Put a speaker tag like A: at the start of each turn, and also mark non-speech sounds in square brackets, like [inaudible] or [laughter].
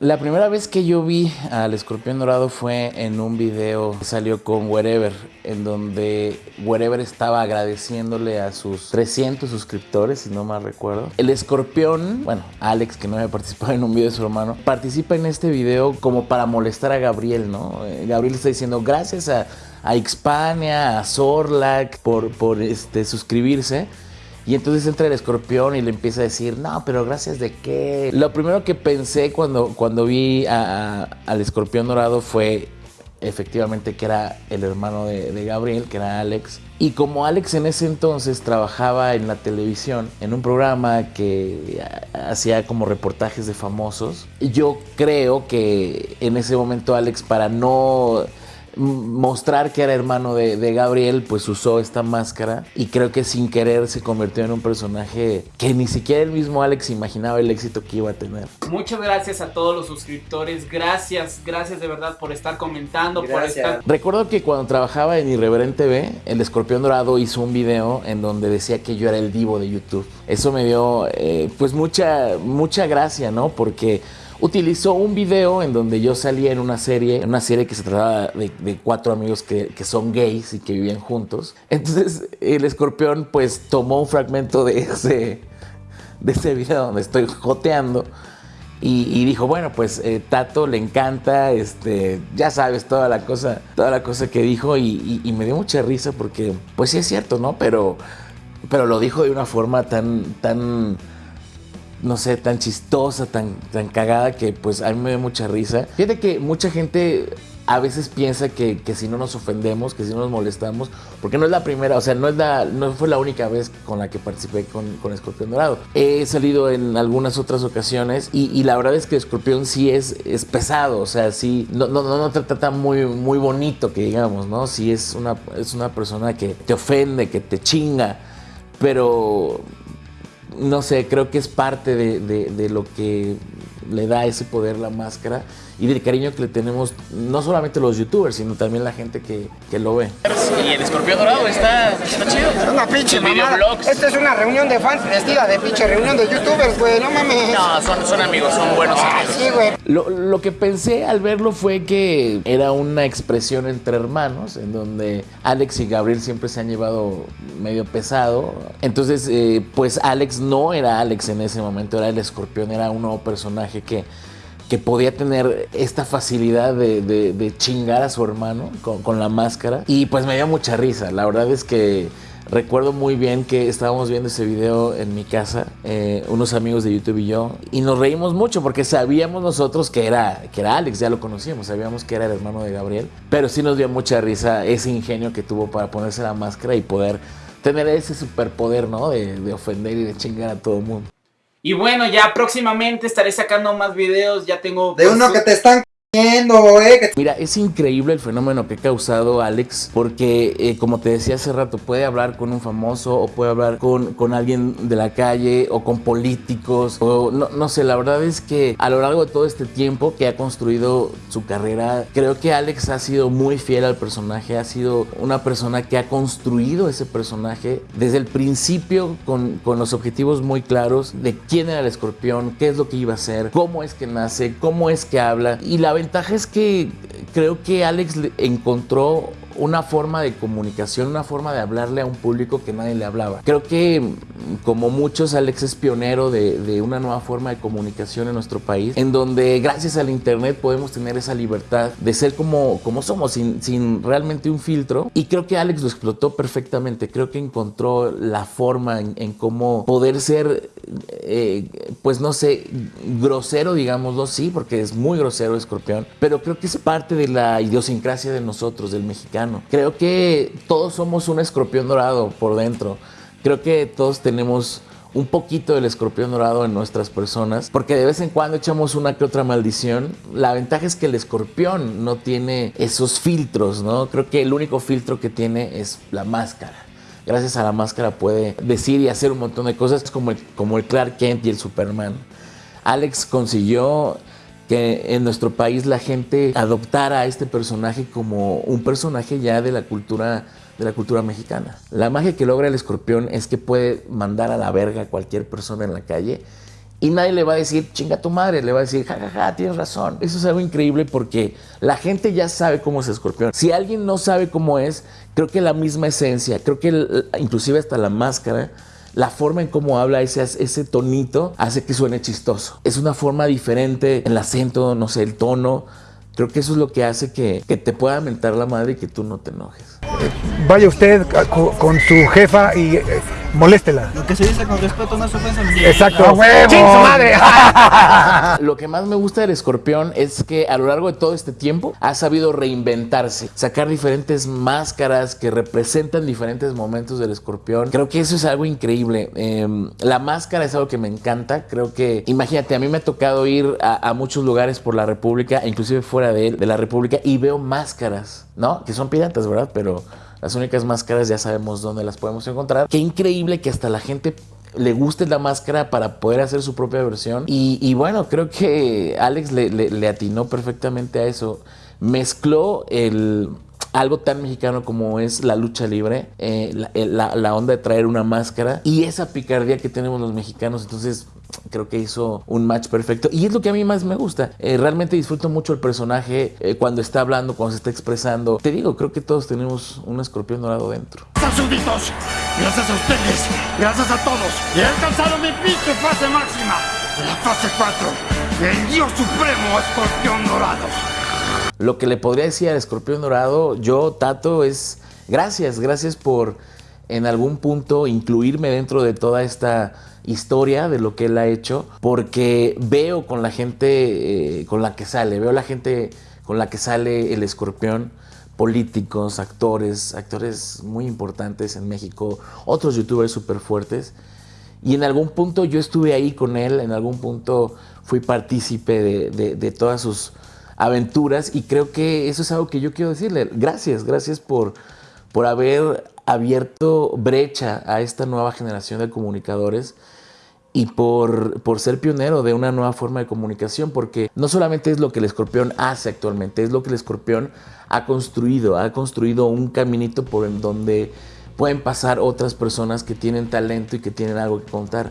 A: La primera vez que yo vi al escorpión dorado fue en un video que salió con Wherever, en donde Wherever estaba agradeciéndole a sus 300 suscriptores, si no mal recuerdo. El escorpión, bueno, Alex, que no había participado en un video de su hermano, participa en este video como para molestar a Gabriel, ¿no? Eh, Gabriel está diciendo gracias a, a Xpania, a Zorlac por, por este, suscribirse. Y entonces entra el escorpión y le empieza a decir, no, pero gracias de qué. Lo primero que pensé cuando, cuando vi al escorpión dorado fue efectivamente que era el hermano de, de, Gabriel, que era Alex. Y como Alex en ese entonces trabajaba en la televisión, en un programa que hacía como reportajes de famosos, yo creo que en ese momento Alex, para no mostrar que era hermano de, Gabriel, pues usó esta máscara y creo que sin querer se convirtió en un personaje que ni siquiera el mismo Alex imaginaba el éxito que iba a tener.
B: Muchas gracias a todos los suscriptores, gracias, gracias de verdad por estar comentando, por estar...
A: Recuerdo que cuando trabajaba en Irreverente B, el Escorpión Dorado hizo un video en donde decía que yo era el divo de YouTube. Eso me dio eh, pues mucha, mucha gracia, ¿no? Porque utilizó un video en donde yo salía en una serie, en una serie que se trataba de, cuatro amigos que, son gays y que vivían juntos. Entonces el escorpión pues tomó un fragmento de ese, de ese video donde estoy joteando. Y, dijo, bueno, pues eh, Tato le encanta, este, ya sabes, toda la cosa, toda la cosa que dijo y, y, me dio mucha risa porque, pues sí es cierto, ¿no? Pero, pero lo dijo de una forma tan, tan, no sé, tan chistosa, tan, tan cagada que pues a mí me da mucha risa. Fíjate que mucha gente a veces piensa que, si no nos ofendemos, que si no nos molestamos, porque no es la primera, o sea, no, es la, no fue la única vez con la que participé con, con Escorpión Dorado. He salido en algunas otras ocasiones y, la verdad es que Escorpión sí es, es pesado, o sea, sí, no, no, no te trata muy, muy bonito, que digamos, ¿no? Sí es una, es una persona que te ofende, que te chinga, pero no sé, creo que es parte de, lo que le da ese poder la máscara y del cariño que le tenemos no solamente los youtubers, sino también la gente que, lo ve.
B: Y el escorpión dorado está, chido.
C: Es una pinche mamada. Esta es una reunión de fans vestida de pinche reunión de youtubers, güey, no mames.
B: No, son, son amigos, son buenos ah,
C: Sí, güey.
A: Lo, lo, que pensé al verlo fue que era una expresión entre hermanos, en donde Alex y Gabriel siempre se han llevado medio pesado. Entonces, eh, pues Alex no era Alex en ese momento, era el escorpión, era un nuevo personaje que podía tener esta facilidad de, chingar a su hermano con, la máscara. Y pues me dio mucha risa. La verdad es que recuerdo muy bien que estábamos viendo ese video en mi casa, eh, unos amigos de YouTube y yo, y nos reímos mucho porque sabíamos nosotros que era, que era Alex, ya lo conocíamos, sabíamos que era el hermano de Gabriel, pero sí nos dio mucha risa ese ingenio que tuvo para ponerse la máscara y poder tener ese superpoder, ¿no? De, de ofender y de chingar a todo el mundo.
B: Y bueno, ya próximamente estaré sacando más videos, ya tengo...
C: De uno que te están
A: Mira, es increíble el fenómeno que ha causado Alex, porque eh, como te decía hace rato, puede hablar con un famoso o puede hablar con, con alguien de la calle o con políticos, o no, no sé, la verdad es que a lo largo de todo este tiempo que ha construido su carrera, creo que Alex ha sido muy fiel al personaje, ha sido una persona que ha construido ese personaje desde el principio con, con los objetivos muy claros de quién era el escorpión, qué es lo que iba a hacer, cómo es que nace, cómo es que habla y la ventaja es que creo que Alex encontró una forma de comunicación, una forma de hablarle a un público que nadie le hablaba. Creo que, como muchos, Alex es pionero de, una nueva forma de comunicación en nuestro país, en donde gracias al Internet podemos tener esa libertad de ser como, como somos, sin, sin realmente un filtro. Y creo que Alex lo explotó perfectamente. Creo que encontró la forma en, cómo poder ser, eh, pues no sé, grosero, digámoslo, sí, porque es muy grosero Escorpión, pero creo que es parte de la idiosincrasia de nosotros, del mexicano Creo que todos somos un escorpión dorado por dentro. Creo que todos tenemos un poquito del escorpión dorado en nuestras personas, porque de vez en cuando echamos una que otra maldición. La ventaja es que el escorpión no tiene esos filtros, ¿no? Creo que el único filtro que tiene es la máscara. Gracias a la máscara puede decir y hacer un montón de cosas como como el Clark Kent y el Superman. Alex consiguió que en nuestro país la gente adoptara a este personaje como un personaje ya de la cultura de la cultura mexicana. La magia que logra el escorpión es que puede mandar a la verga a cualquier persona en la calle y nadie le va a decir, chinga tu madre, le va a decir, jajaja, ja, ja, tienes razón. Eso es algo increíble porque la gente ya sabe cómo es escorpión. Si alguien no sabe cómo es, creo que la misma esencia, creo que inclusive hasta la máscara, la forma en cómo habla, ese, ese tonito, hace que suene chistoso. Es una forma diferente, el acento, no sé, el tono. Creo que eso es lo que hace que, que te pueda mentar la madre y que tú no te enojes.
D: Vaya usted con, su jefa y eh, moléstela.
E: Lo que se dice con respeto no es ofensa.
D: Exacto. ¡A madre! [laughs]
A: Lo que más me gusta del escorpión es que a lo largo de todo este tiempo ha sabido reinventarse, sacar diferentes máscaras que representan diferentes momentos del escorpión. Creo que eso es algo increíble. Em, la máscara es algo que me encanta. Creo que, imagínate, a mí me ha tocado ir a, muchos lugares por la República, inclusive fuera de, de la República, y veo máscaras, ¿no? Que son piratas, ¿verdad? Pero las únicas máscaras ya sabemos dónde las podemos encontrar. Qué increíble que hasta la gente le guste la máscara para poder hacer su propia versión. Y, bueno, creo que Alex le, atinó perfectamente a eso. Mezcló el, algo tan mexicano como es la lucha libre, eh, la, la, onda de traer una máscara y esa picardía que tenemos los mexicanos. Entonces, creo que hizo un match perfecto y es lo que a mí más me gusta. Eh, realmente disfruto mucho el personaje eh, cuando está hablando, cuando se está expresando. Te digo, creo que todos tenemos un escorpión dorado dentro.
F: Súbditos, gracias a ustedes, gracias a todos, he alcanzado mi pinche fase máxima, la fase 4, el Dios Supremo Escorpión Dorado.
A: Lo que le podría decir al escorpión dorado, yo, Tato, es gracias, gracias por en algún punto incluirme dentro de toda esta historia de lo que él ha hecho, porque veo con la gente eh, con la que sale, veo la gente con la que sale el escorpión, políticos, actores, actores muy importantes en México, otros youtubers súper fuertes. Y en algún punto yo estuve ahí con él, en algún punto fui partícipe de, de todas sus aventuras y creo que eso es algo que yo quiero decirle. Gracias, gracias por, por haber abierto brecha a esta nueva generación de comunicadores y por, por, ser pionero de una nueva forma de comunicación, porque no solamente es lo que el escorpión hace actualmente, es lo que el escorpión ha construido, ha construido un caminito por donde pueden pasar otras personas que tienen talento y que tienen algo que contar.